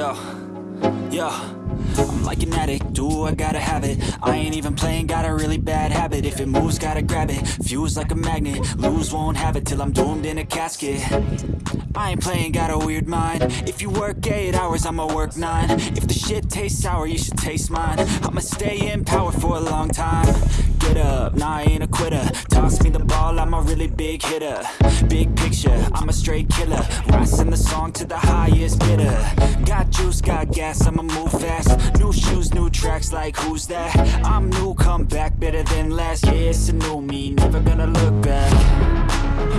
Yo, yo. I'm like an addict, do I gotta have it? I ain't even playing, got a really bad habit. If it moves, gotta grab it, fuse like a magnet. Lose, won't have it till I'm doomed in a casket. I ain't playing, got a weird mind. If you work 8 hours, I'ma work 9 If the shit tastes sour, you should taste mine. I'ma stay in power for a long time. Get up, nah I ain't a quitter. Toss me the ball, I'm a really big hitter. Big picture, I'm a straight killer Rising the song to the highest bidder. Got juice, got gas, I'ma move fast. New shoes, new tracks, like who's that? I'm new, come back, better than last Yeah, it's a new me, never gonna look back.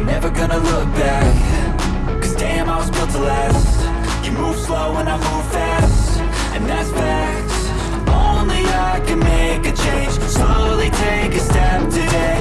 Never gonna look back. Cause damn, I was built to last. You move slow and I move fast. And that's facts Only I can make a change. Slowly take a step today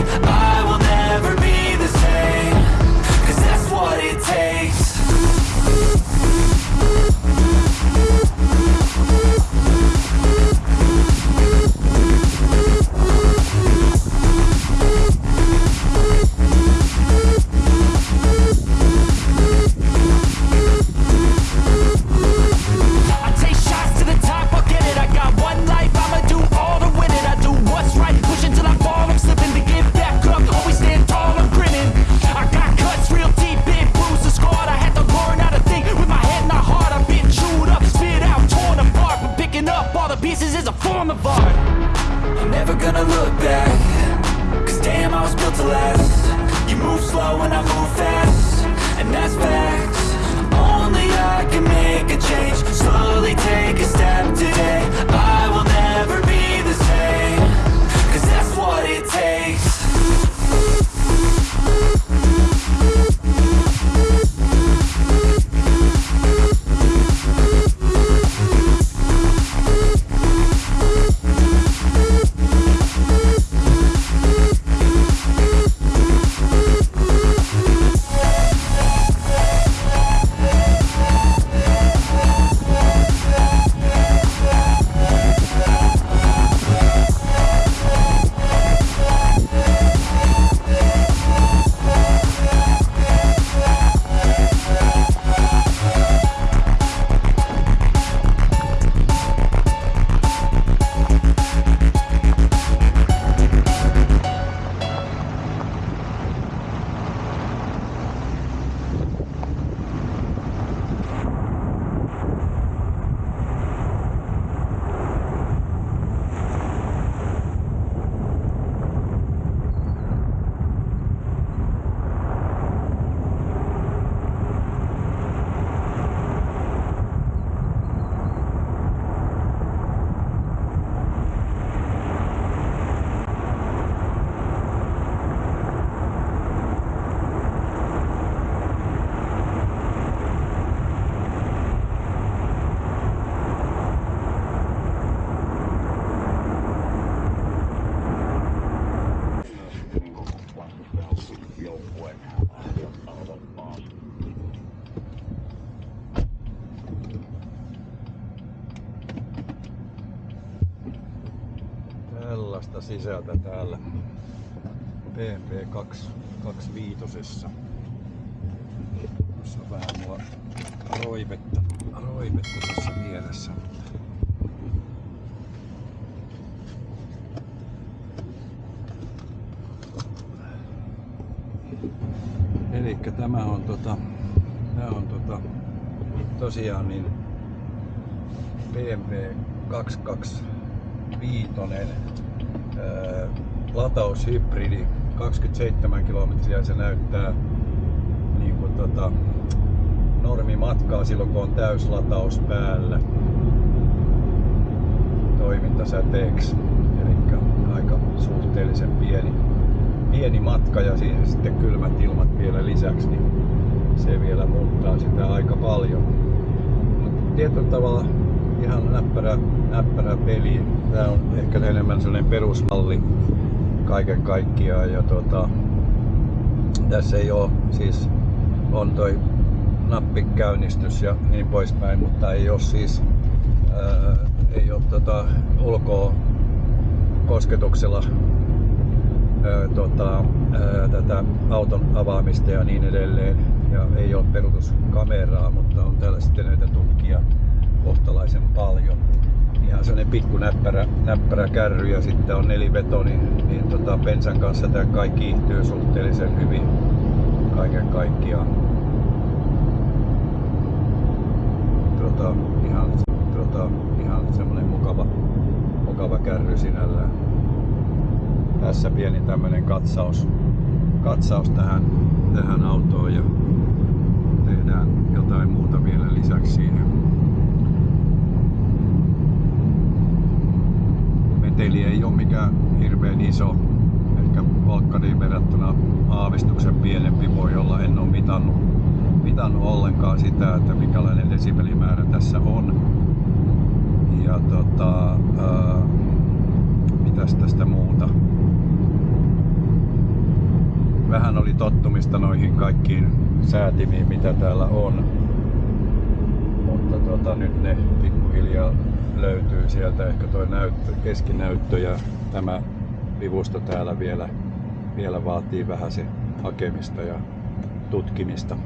Tällaista sisältä täällä PMP 25. Tuossa on vähän mulla roivetta, roivetta tuossa vieressä. Eli tämä on tota, tää on tota, tosiaan niin BMW 225 lataushybridi 27 kilometriä se näyttää niin kuin tota, normimatkaa silloin kun on täyslataus päällä toimintasäteeksi. Eli aika suhteellisen pieni, pieni matka ja siihen sitten kylmät ilmat vielä lisäksi, niin se vielä muuttaa sitä aika paljon. Mut tietyllä tavalla ihan näppärä, näppärä peli. Tämä on ehkä enemmän sellainen perusmalli kaiken kaikkiaan. Ja tota, tässä ei ole, siis on toi nappikäynnistys ja niin poispäin, mutta ei ole siis ää, ei ole tota, ulkoa kosketuksella ää, tota, ää, tätä auton avaamista ja niin edelleen. Ja ei ole peruutuskameraa, mutta on täällä sitten näitä tukkia kohtalaisen paljon. Ihan sellainen pikku näppärä, näppärä kärry ja sitten on neliveto, niin, niin tota, bensan kanssa tämä kaikki kiihtyy suhteellisen hyvin kaiken kaikkiaan. Tota, ihan, tota, ihan semmoinen mukava, mukava kärry sinällään. Tässä pieni tämmönen katsaus, katsaus tähän, tähän autoon ja tehdään jotain muuta vielä lisäksi siihen. Meteli ei ole mikään hirveän iso, ehkä Valkkaniin verrattuna aavistuksen pienempi voi olla, en ole mitannut, mitannut ollenkaan sitä, että minkälainen desibelimäärä tässä on. Ja tota, ää, mitäs tästä muuta? Vähän oli tottumista noihin kaikkiin säätimiin, mitä täällä on. Mutta tota, nyt ne pikkuhiljaa löytyy sieltä. Ehkä toi näyttö, keskinäyttö ja tämä vivusto täällä vielä, vielä vaatii vähän se hakemista ja tutkimista.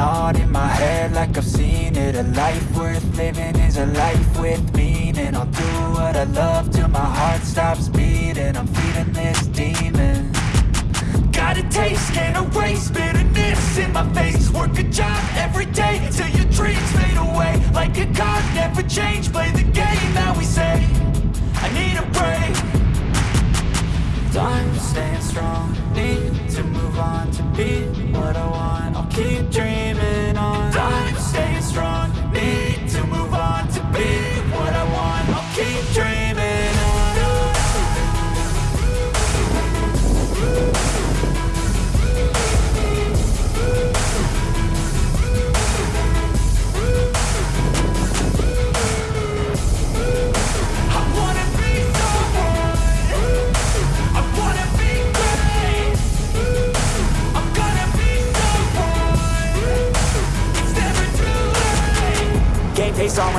On in my head like I've seen it. A life worth living is a life with meaning. I'll do what I love till my heart stops beating. I'm feeding this demon Got a taste, can't erase bitterness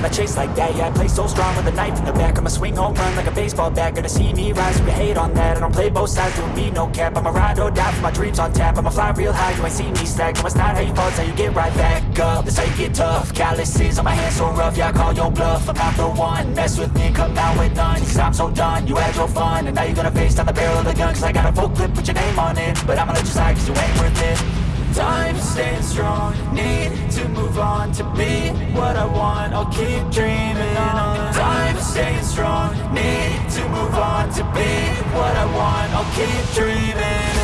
when I chase like that. Yeah, I play so strong with a knife in the back. I'ma swing home run like a baseball bat. Gonna see me rise, you hate on that. I don't play both sides, doing me no cap. I'ma ride or die for my dreams on tap. I'ma fly real high, you ain't see me slack. No, it's not how you fall, it's how you get right back up. This how you get tough. Calluses on my hands so rough, yeah, I call your bluff. I'm not the one. Mess with me, come out with none. Cause I'm so done. You had your fun, and now you're gonna face down the barrel of the gun. Cause I got a full clip, put your name on it. But I'ma let you slide, cause you ain't worth it. Time staying strong, need to move on to be what I want. I'll keep dreaming on. Time staying strong, need to move on to be what I want. I'll keep dreaming